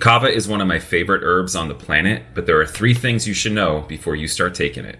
Kava is one of my favorite herbs on the planet, but there are three things you should know before you start taking it.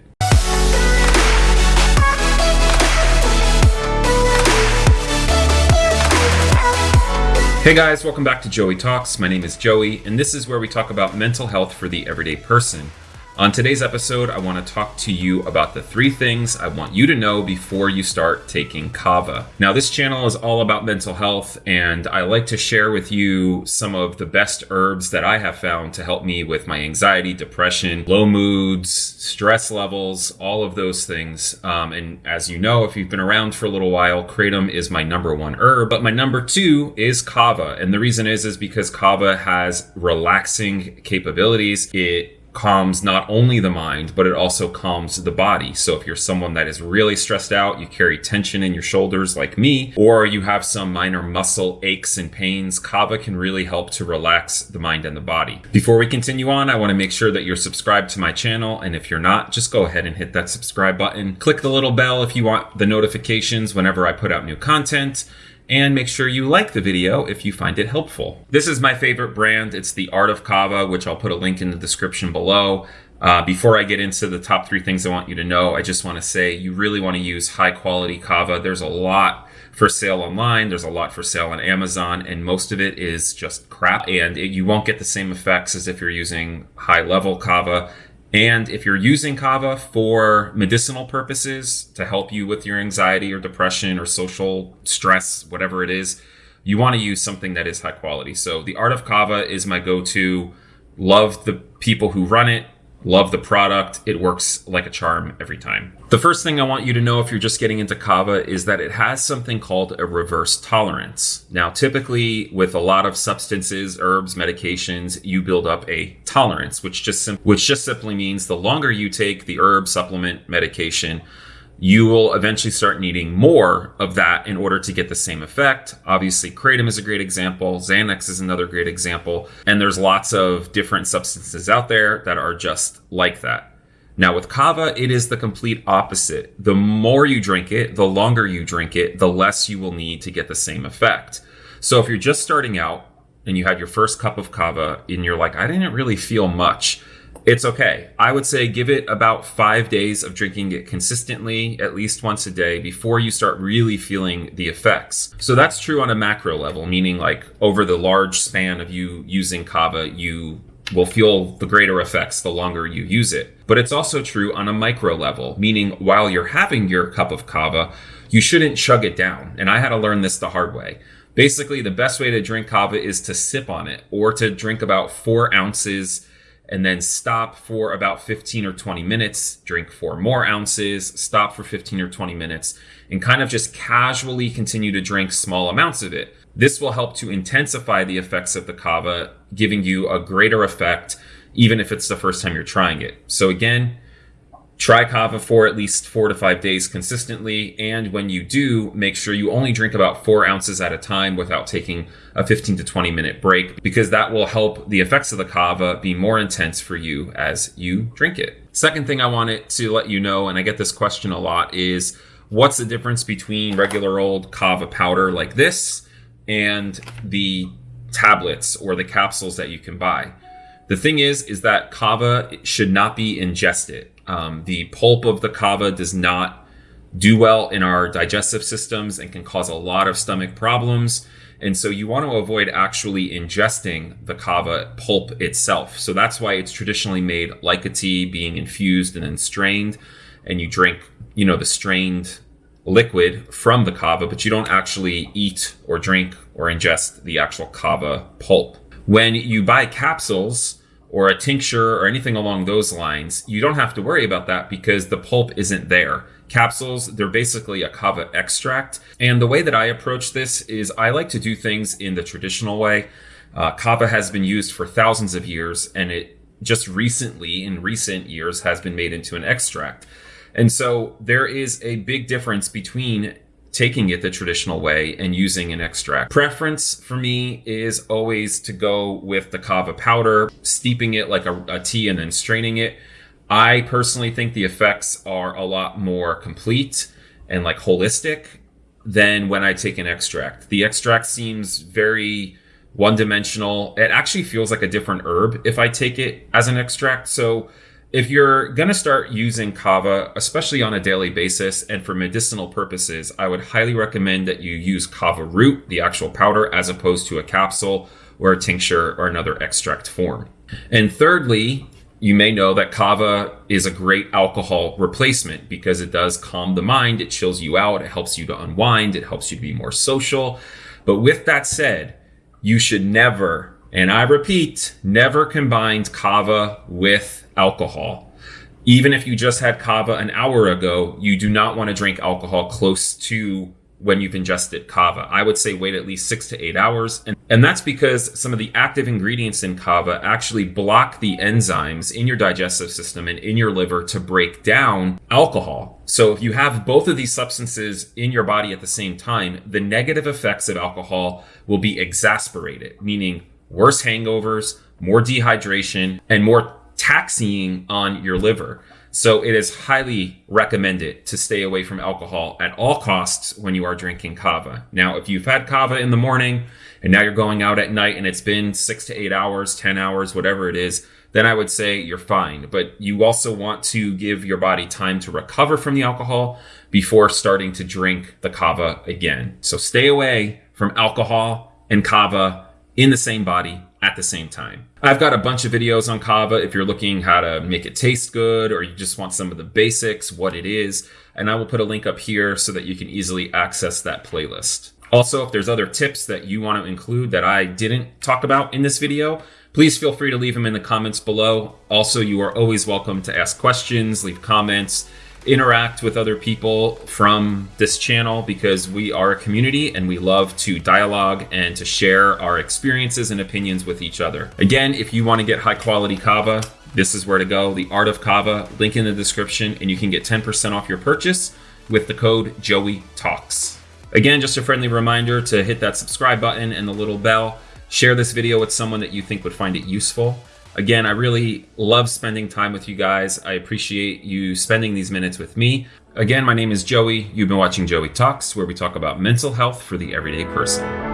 Hey guys, welcome back to Joey Talks. My name is Joey, and this is where we talk about mental health for the everyday person. On today's episode, I want to talk to you about the three things I want you to know before you start taking kava. Now, this channel is all about mental health, and I like to share with you some of the best herbs that I have found to help me with my anxiety, depression, low moods, stress levels, all of those things. Um, and as you know, if you've been around for a little while, kratom is my number one herb, but my number two is kava. And the reason is, is because kava has relaxing capabilities. It calms not only the mind, but it also calms the body. So if you're someone that is really stressed out, you carry tension in your shoulders like me, or you have some minor muscle aches and pains, kava can really help to relax the mind and the body. Before we continue on, I want to make sure that you're subscribed to my channel. And if you're not, just go ahead and hit that subscribe button. Click the little bell if you want the notifications whenever I put out new content and make sure you like the video if you find it helpful. This is my favorite brand. It's the Art of Kava, which I'll put a link in the description below. Uh, before I get into the top three things I want you to know, I just want to say you really want to use high quality kava. There's a lot for sale online. There's a lot for sale on Amazon, and most of it is just crap. And it, you won't get the same effects as if you're using high level kava. And if you're using kava for medicinal purposes to help you with your anxiety or depression or social stress, whatever it is, you want to use something that is high quality. So the Art of Kava is my go-to. Love the people who run it. Love the product. It works like a charm every time. The first thing I want you to know if you're just getting into kava is that it has something called a reverse tolerance. Now, typically with a lot of substances, herbs, medications, you build up a tolerance, which just which just simply means the longer you take the herb, supplement, medication, you will eventually start needing more of that in order to get the same effect. Obviously, kratom is a great example. Xanax is another great example. And there's lots of different substances out there that are just like that. Now, with kava, it is the complete opposite. The more you drink it, the longer you drink it, the less you will need to get the same effect. So if you're just starting out and you had your first cup of kava and you're like, I didn't really feel much it's okay. I would say give it about five days of drinking it consistently, at least once a day, before you start really feeling the effects. So that's true on a macro level, meaning like over the large span of you using kava, you will feel the greater effects the longer you use it. But it's also true on a micro level, meaning while you're having your cup of kava, you shouldn't chug it down. And I had to learn this the hard way. Basically, the best way to drink kava is to sip on it or to drink about four ounces and then stop for about 15 or 20 minutes, drink four more ounces, stop for 15 or 20 minutes, and kind of just casually continue to drink small amounts of it. This will help to intensify the effects of the kava, giving you a greater effect, even if it's the first time you're trying it. So again, Try kava for at least four to five days consistently. And when you do, make sure you only drink about four ounces at a time without taking a 15 to 20 minute break, because that will help the effects of the kava be more intense for you as you drink it. Second thing I wanted to let you know, and I get this question a lot, is what's the difference between regular old kava powder like this and the tablets or the capsules that you can buy? The thing is, is that kava should not be ingested. Um, the pulp of the kava does not do well in our digestive systems and can cause a lot of stomach problems. And so you want to avoid actually ingesting the kava pulp itself. So that's why it's traditionally made like a tea, being infused and then strained. And you drink, you know, the strained liquid from the kava, but you don't actually eat or drink or ingest the actual kava pulp. When you buy capsules, or a tincture or anything along those lines, you don't have to worry about that because the pulp isn't there. Capsules, they're basically a kava extract. And the way that I approach this is I like to do things in the traditional way. Uh, kava has been used for thousands of years and it just recently, in recent years, has been made into an extract. And so there is a big difference between taking it the traditional way and using an extract. Preference for me is always to go with the kava powder, steeping it like a, a, tea and then straining it. I personally think the effects are a lot more complete and like holistic than when I take an extract. The extract seems very one dimensional. It actually feels like a different herb if I take it as an extract. So if you're going to start using kava, especially on a daily basis and for medicinal purposes, I would highly recommend that you use kava root, the actual powder, as opposed to a capsule or a tincture or another extract form. And thirdly, you may know that kava is a great alcohol replacement because it does calm the mind, it chills you out, it helps you to unwind, it helps you to be more social. But with that said, you should never, and I repeat, never combine kava with alcohol. Even if you just had kava an hour ago, you do not want to drink alcohol close to when you've ingested kava. I would say wait at least six to eight hours. And, and that's because some of the active ingredients in kava actually block the enzymes in your digestive system and in your liver to break down alcohol. So if you have both of these substances in your body at the same time, the negative effects of alcohol will be exasperated, meaning worse hangovers, more dehydration, and more taxing on your liver. So it is highly recommended to stay away from alcohol at all costs when you are drinking kava. Now, if you've had kava in the morning and now you're going out at night and it's been six to eight hours, 10 hours, whatever it is, then I would say you're fine. But you also want to give your body time to recover from the alcohol before starting to drink the kava again. So stay away from alcohol and kava in the same body at the same time. I've got a bunch of videos on kava if you're looking how to make it taste good or you just want some of the basics, what it is, and I will put a link up here so that you can easily access that playlist. Also, if there's other tips that you want to include that I didn't talk about in this video, please feel free to leave them in the comments below. Also, you are always welcome to ask questions, leave comments, interact with other people from this channel because we are a community and we love to dialogue and to share our experiences and opinions with each other. Again, if you want to get high quality kava, this is where to go. The Art of Kava, link in the description, and you can get 10% off your purchase with the code Joey Talks. Again, just a friendly reminder to hit that subscribe button and the little bell. Share this video with someone that you think would find it useful. Again, I really love spending time with you guys. I appreciate you spending these minutes with me. Again, my name is Joey. You've been watching Joey Talks, where we talk about mental health for the everyday person.